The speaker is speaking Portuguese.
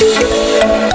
Música